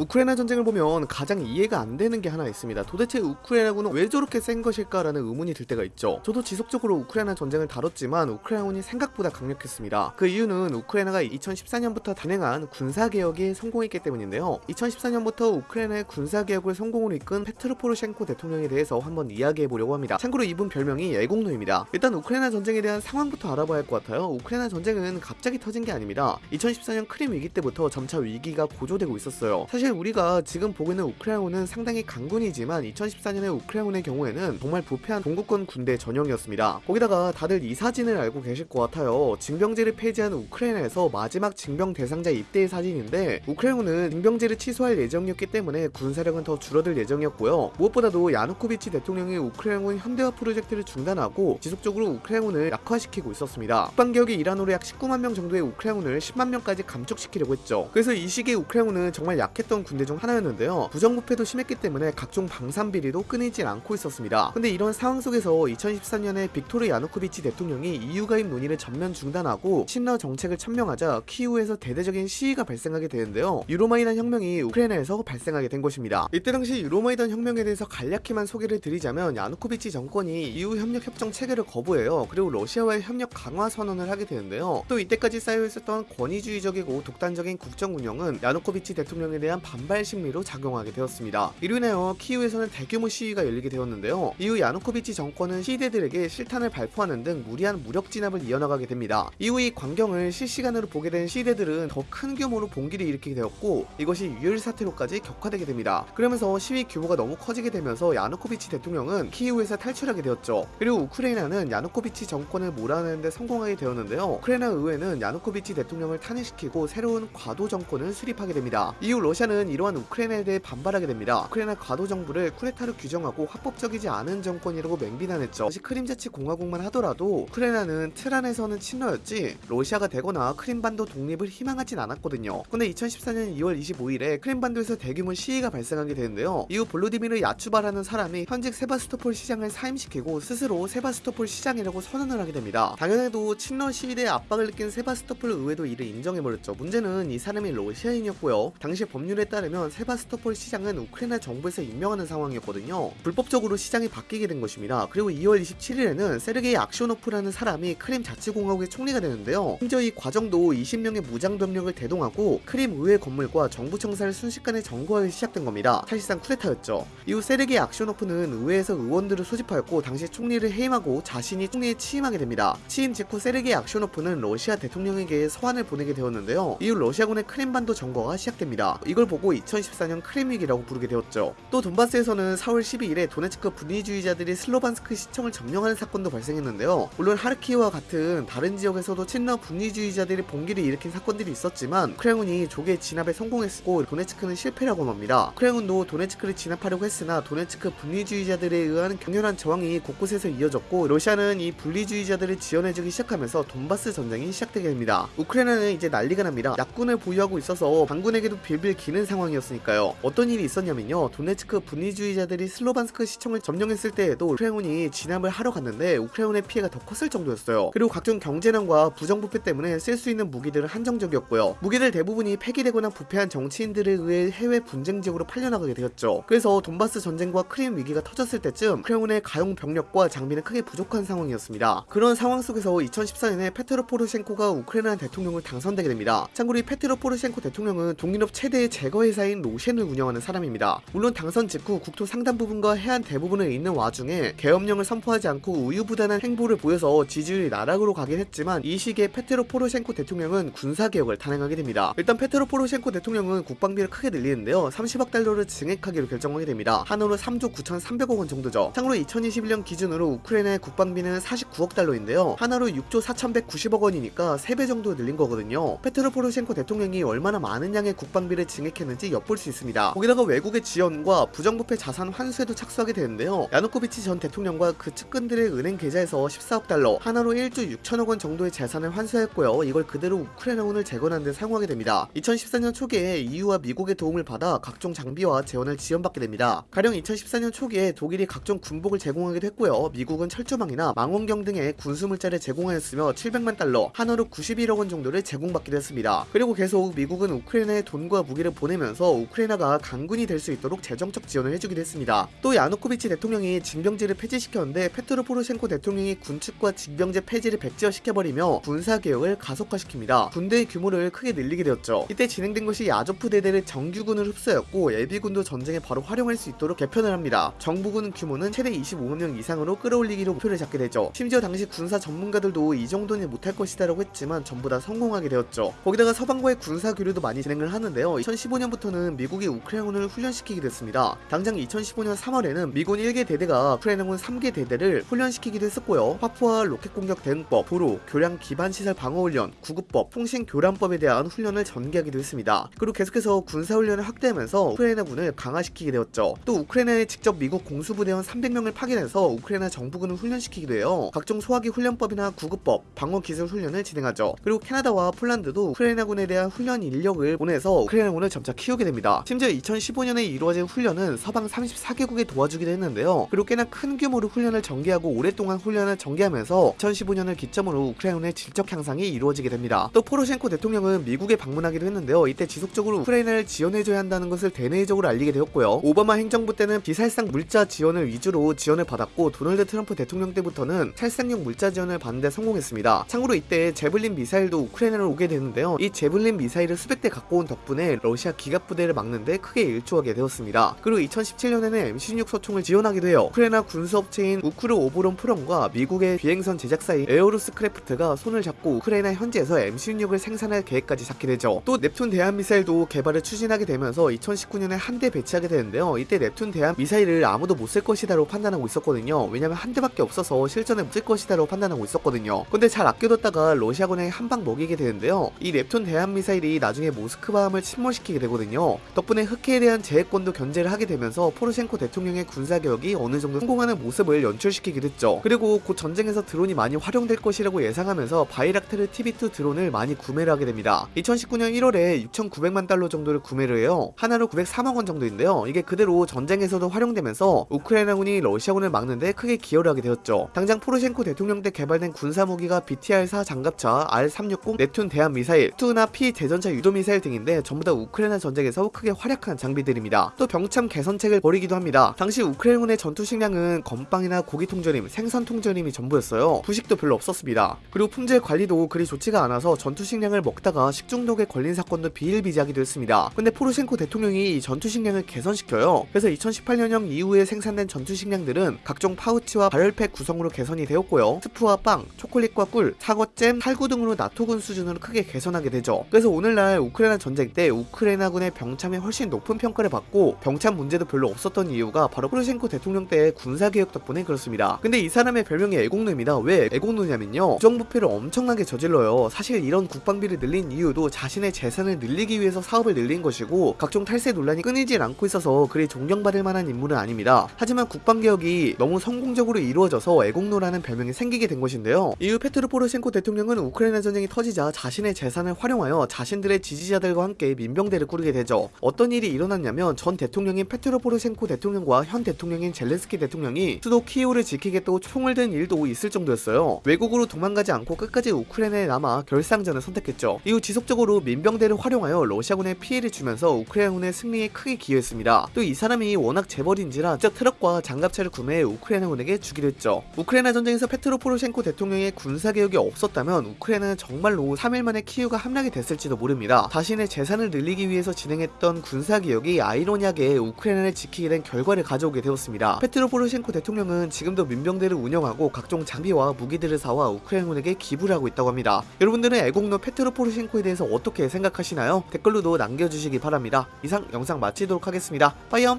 우크라이나 전쟁을 보면 가장 이해가 안 되는 게 하나 있습니다. 도대체 우크라이나군은 왜 저렇게 센 것일까라는 의문이 들 때가 있죠. 저도 지속적으로 우크라이나 전쟁을 다뤘지만 우크라이나군이 생각보다 강력했습니다. 그 이유는 우크라이나가 2014년부터 단행한 군사개혁이 성공했기 때문인데요. 2014년부터 우크라이나의 군사개혁을 성공으로 이끈 페트로 포르셴코 대통령에 대해서 한번 이야기해보려고 합니다. 참고로 이분 별명이 예공노입니다. 일단 우크라이나 전쟁에 대한 상황부터 알아봐야 할 것 같아요. 우크라이나 전쟁은 갑자기 터진 게 아닙니다. 2014년 크림 위기 때부터 점차 위기가 고조되고 있었어요. 사실 우리가 지금 보고 있는 우크라이나군은 상당히 강군이지만 2014년의 우크라이나군의 경우에는 정말 부패한 동구권 군대 전형이었습니다. 거기다가 다들 이 사진을 알고 계실 것 같아요. 징병제를 폐지한 우크라이나에서 마지막 징병 대상자 입대의 사진인데 우크라이나군은 징병제를 취소할 예정이었기 때문에 군사력은 더 줄어들 예정이었고요. 무엇보다도 야누코비치 대통령이 우크라이나군 현대화 프로젝트를 중단하고 지속적으로 우크라이나군을 약화시키고 있었습니다. 국방개혁의 일환으로 약 19만 명 정도의 우크라이나군을 10만 명까지 감축시키려고 했죠. 그래서 이 시기에 우크라이나군은 정말 약했던 군대 중 하나였는데요. 부정부패도 심했기 때문에 각종 방산 비리도 끊이질 않고 있었습니다. 근데 이런 상황 속에서 2013년에 빅토르 야누코비치 대통령이 EU 가입 논의를 전면 중단하고 친러 정책을 천명하자 키우에서 대대적인 시위가 발생하게 되는데요. 유로마이단 혁명이 우크라이나에서 발생하게 된 것입니다. 이때 당시 유로마이단 혁명에 대해서 간략히만 소개를 드리자면 야누코비치 정권이 EU 협력 협정 체결을 거부해요. 그리고 러시아와의 협력 강화 선언을 하게 되는데요. 또 이때까지 쌓여 있었던 권위주의적이고 독단적인 국정 운영은 야누코비치 대통령에 대한 반발 심리로 작용하게 되었습니다. 이로 인하여 키우에서는 대규모 시위가 열리게 되었는데요. 이후 야누코비치 정권은 시대들에게 실탄을 발포하는 등 무리한 무력 진압을 이어나가게 됩니다. 이후 이 광경을 실시간으로 보게 된 시대들은 더 큰 규모로 봉기를 일으키게 되었고 이것이 유혈 사태로까지 격화되게 됩니다. 그러면서 시위 규모가 너무 커지게 되면서 야누코비치 대통령은 키이우에서 탈출하게 되었죠. 그리고 우크라이나는 야누코비치 정권을 몰아내는데 성공하게 되었는데요. 우크라이나 의회는 야누코비치 대통령을 탄핵시키고 새로운 과도 정권을 수립하게 됩니다. 이후 러시아는 이러한 우크라이나에 대해 반발하게 됩니다. 우크라이나 과도 정부를 쿠데타로 규정하고 합법적이지 않은 정권이라고 맹비난했죠. 당시 크림자치 공화국만 하더라도 우크라이나라는 틀 안에서는 친러였지 러시아가 되거나 크림반도 독립을 희망하진 않았거든요. 근데 2014년 2월 25일에 크림반도에서 대규모 시위가 발생하게 되는데요. 이후 볼로디미르 야추바라는 사람이 현직 세바스토폴 시장을 사임시키고 스스로 세바스토폴 시장이라고 선언을 하게 됩니다. 당연히도 친러 시위대의 압박을 느낀 세바스토폴 의회도 이를 인정해버렸죠. 문제는 이 사람이 러시아인이었고요. 당시 법률에 따르면 세바스토폴 시장은 우크라이나 정부에서 임명하는 상황이었거든요. 불법적으로 시장이 바뀌게 된 것입니다. 그리고 2월 27일에는 세르게이 악쇼노프라는 사람이 크림 자치공화국의 총리가 되는데요. 심지어 이 과정도 20명의 무장병력을 대동하고 크림 의회 건물과 정부 청사를 순식간에 점거하기 시작된 겁니다. 사실상 쿠데타였죠. 이후 세르게이 악쇼노프는 의회에서 의원들을 소집하였고 당시 총리를 해임하고 자신이 총리에 취임하게 됩니다. 취임 직후 세르게이 악쇼노프는 러시아 대통령에게 서한을 보내게 되었는데요. 이후 러시아군의 크림반도 점거가 시작됩니다. 이걸 보고 2014년 크림 위기라고 부르게 되었죠. 또 돈바스에서는 4월 12일에 도네츠크 분리주의자들이 슬로반스크 시청을 점령하는 사건도 발생했는데요. 물론 하르키우와 같은 다른 지역에서도 친러 분리주의자들이 봉기를 일으킨 사건들이 있었지만 우크라군이 조기 진압에 성공했고 도네츠크는 실패라고 합니다. 우크라군도 도네츠크를 진압하려고 했으나 도네츠크 분리주의자들에 의한 격렬한 저항이 곳곳에서 이어졌고 러시아는 이 분리주의자들을 지원해주기 시작하면서 돈바스 전쟁이 시작되게 됩니다. 우크라이나는 이제 난리가 납니다. 약군을 보유하고 있어서 반군에게도 빌빌 기는 상황이었으니까요. 어떤 일이 있었냐면요. 도네츠크 분리주의자들이 슬로반스크 시청을 점령했을 때에도 우크라이나군이 진압을 하러 갔는데 우크라이나의 피해가 더 컸을 정도였어요. 그리고 각종 경제난과 부정부패 때문에 쓸 수 있는 무기들은 한정적이었고요. 무기들 대부분이 폐기되거나 부패한 정치인들에 의해 해외 분쟁 지역으로 팔려나가게 되었죠. 그래서 돈바스 전쟁과 크림 위기가 터졌을 때쯤 우크라이나의 가용 병력과 장비는 크게 부족한 상황이었습니다. 그런 상황 속에서 2014년에 페트로 포로셴코가 우크라이나 대통령을 당선되게 됩니다. 참고로 이 페트로 포로셴코 대통령은 동유럽 최대의 제과 회사인 로셴을 운영하는 사람입니다. 물론 당선 직후 국토 상당 부분과 해안 대부분을 잃는 와중에 계엄령을 선포하지 않고 우유부단한 행보를 보여서 지지율이 나락으로 가긴 했지만 이 시기에 페트로 포로셴코 대통령은 군사개혁을 단행하게 됩니다. 일단 페트로 포로셴코 대통령은 국방비를 크게 늘리는데요. 30억 달러를 증액하기로 결정하게 됩니다. 한화로 3조 9,300억 원 정도죠. 참고로 2021년 기준으로 우크라이나의 국방비는 49억 달러인데요. 한화로 6조 4,190억 원이니까 3배 정도 늘린 거거든요. 페트로 포로셴코 대통령이 얼마나 많은 양의 국방비를 증액 했는지 엿볼 수 있습니다. 거기다가 외국의 지원과 부정부패 자산 환수에도 착수하게 되는데요. 야누코비치 전 대통령과 그 측근들의 은행 계좌에서 14억 달러, 한화로 1조 6천억 원 정도의 재산을 환수했고요. 이걸 그대로 우크라이나군을 재건하는 데 사용하게 됩니다. 2014년 초기에 EU와 미국의 도움을 받아 각종 장비와 재원을 지원받게 됩니다. 가령 2014년 초기에 독일이 각종 군복을 제공하기도 했고요. 미국은 철조망이나 망원경 등의 군수물자를 제공하였으며 700만 달러, 한화로 91억 원 정도를 제공받기도 했습니다. 그리고 계속 미국은 우크라이나에 돈과 무기를 보내 보내면서 우크라이나가 강군이 될 수 있도록 재정적 지원을 해주기도 했습니다. 또 야누코비치 대통령이 징병제를 폐지시켰는데 페트로 포로셴코 대통령이 군축과 징병제 폐지를 백지화시켜버리며 군사개혁을 가속화시킵니다. 군대의 규모를 크게 늘리게 되었죠. 이때 진행된 것이 야조프 대대를 정규군을 흡수하였고 예비군도 전쟁에 바로 활용할 수 있도록 개편을 합니다. 정부군 규모는 최대 25만 명 이상으로 끌어올리기로 목표를 잡게 되죠. 심지어 당시 군사 전문가들도 이 정도는 못할 것이다 라고 했지만 전부 다 성공하게 되었죠. 거기다가 서방과의 군사 교류도 많이 진행을 하는데요. 2015 년부터는 미국이 우크라이나군을 훈련시키게 됐습니다. 당장 2015년 3월에는 미군 1개 대대가 우크라이나군 3개 대대를 훈련시키기도 했었고요. 화포와 로켓 공격 대응법, 도로, 교량 기반 시설 방어 훈련, 구급법, 통신 교란법에 대한 훈련을 전개하기도 했습니다. 그리고 계속해서 군사 훈련을 확대하면서 우크라이나군을 강화시키게 되었죠. 또 우크라이나에 직접 미국 공수부대원 300명을 파견해서 우크라이나 정부군을 훈련시키기도 해요. 각종 소화기 훈련법이나 구급법, 방어 기술 훈련을 진행하죠. 그리고 캐나다와 폴란드도 우크라이나군에 대한 훈련 인력을 보내서 우크라이나군을 점차 키우게 됩니다. 심지어 2015년에 이루어진 훈련은 서방 34개국이 도와주기도 했는데요. 그리고 꽤나 큰 규모로 훈련을 전개하고 오랫동안 훈련을 전개하면서 2015년을 기점으로 우크라이나의 질적 향상이 이루어지게 됩니다. 또 포로셴코 대통령은 미국에 방문하기도 했는데요. 이때 지속적으로 우크라이나를 지원해줘야 한다는 것을 대내적으로 알리게 되었고요. 오바마 행정부 때는 비살상 물자 지원을 위주로 지원을 받았고 도널드 트럼프 대통령 때부터는 살상용 물자 지원을 받는데 성공했습니다. 참고로 이때 재블린 미사일도 우크라이나로 오게 되는데요. 이 재블린 미사일을 수백 대 갖고 온 덕분에 러시아 기갑 부대를 막는데 크게 일조하게 되었습니다. 그리고 2017년에는 M16 소총을 지원하기도 해요. 우크라이나 군수업체인 우크르오보론프롬과 미국의 비행선 제작사인 에어로스크래프트가 손을 잡고 우크라이나 현지에서 M16을 생산할 계획까지 잡게 되죠. 또 넵튠 대함 미사일도 개발을 추진하게 되면서 2019년에 한 대 배치하게 되는데요. 이때 넵튠 대함 미사일을 아무도 못 쓸 것이다라고 판단하고 있었거든요. 왜냐면 한 대밖에 없어서 실전에 못 쓸 것이다라고 판단하고 있었거든요. 근데 잘 아껴뒀다가 러시아군에 한 방 먹이게 되는데요. 이 넵튠 대함 미사일이 나중에 모스크바함을 침몰시키게 되거든요. 덕분에 흑해에 대한 제해권도 견제를 하게 되면서 포로셴코 대통령의 군사개혁이 어느 정도 성공하는 모습을 연출시키게 됐죠. 그리고 곧 전쟁에서 드론이 많이 활용될 것이라고 예상하면서 바이락테르 TB2 드론을 많이 구매를 하게 됩니다. 2019년 1월에 6,900만 달러 정도를 구매를 해요. 한화로 903억 원 정도인데요. 이게 그대로 전쟁에서도 활용되면서 우크라이나군이 러시아군을 막는데 크게 기여를 하게 되었죠. 당장 포로셴코 대통령 때 개발된 군사무기가 BTR-4 장갑차, R-360 넵튠 대함 미사일, 스투흐나 P 대전차 유도 미사일 등인데 전부 다 우크라이나 전쟁에서 크게 활약한 장비들입니다. 또 병참 개선책을 벌이기도 합니다. 당시 우크라이나군의 전투 식량은 건빵이나 고기 통조림, 생선 통조림이 전부였어요. 부식도 별로 없었습니다. 그리고 품질 관리도 그리 좋지가 않아서 전투 식량을 먹다가 식중독에 걸린 사건도 비일비재하기도 했습니다. 근데 포로셴코 대통령이 이 전투 식량을 개선시켜요. 그래서 2018년형 이후에 생산된 전투 식량들은 각종 파우치와 발열팩 구성으로 개선이 되었고요. 스프와 빵, 초콜릿과 꿀, 사과잼, 탈구 등으로 나토군 수준으로 크게 개선하게 되죠. 그래서 오늘날 우크라이나 전쟁 때 우크라이나 군의 병참이 훨씬 높은 평가를 받고 병참 문제도 별로 없었던 이유가 바로 포로셴코 대통령 때의 군사개혁 덕분에 그렇습니다. 근데 이 사람의 별명이 애국노입니다. 왜 애국노냐면요. 부정부패를 엄청나게 저질러요. 사실 이런 국방비를 늘린 이유도 자신의 재산을 늘리기 위해서 사업을 늘린 것이고 각종 탈세 논란이 끊이질 않고 있어서 그리 존경받을 만한 인물은 아닙니다. 하지만 국방개혁이 너무 성공적으로 이루어져서 애국노라는 별명이 생기게 된 것인데요. 이후 페트로 포로셴코 대통령은 우크라이나 전쟁이 터지자 자신의 재산을 활용하여 자신들의 지지자들과 함께 민병대를 꾸리게 되죠. 어떤 일이 일어났냐면 전 대통령인 페트로 포로셴코 대통령과 현 대통령인 젤렌스키 대통령이 수도 키이우를 지키겠다고 총을 든 일도 있을 정도였어요. 외국으로 도망가지 않고 끝까지 우크라이나에 남아 결사항전을 선택했죠. 이후 지속적으로 민병대를 활용하여 러시아군에 피해를 주면서 우크라이나군의 승리에 크게 기여했습니다. 또 이 사람이 워낙 재벌인지라 직접 트럭과 장갑차를 구매해 우크라이나군에게 주기로 했죠. 우크라이나 전쟁에서 페트로 포로셴코 대통령의 군사개혁이 없었다면 우크라이나는 정말로 3일 만에 키이우가 함락이 됐을지도 모릅니다. 자신의 재산을 늘리기 위해 서 진행했던 군사개혁이 아이러니하게 우크라이나를 지키게 된 결과를 가져오게 되었습니다. 페트로 포로셴코 대통령은 지금도 민병대를 운영하고 각종 장비와 무기들을 사와 우크라이나군에게 기부를 하고 있다고 합니다. 여러분들은 애국노 페트로 포로셴코에 대해서 어떻게 생각하시나요? 댓글로도 남겨주시기 바랍니다. 이상 영상 마치도록 하겠습니다. 빠이염!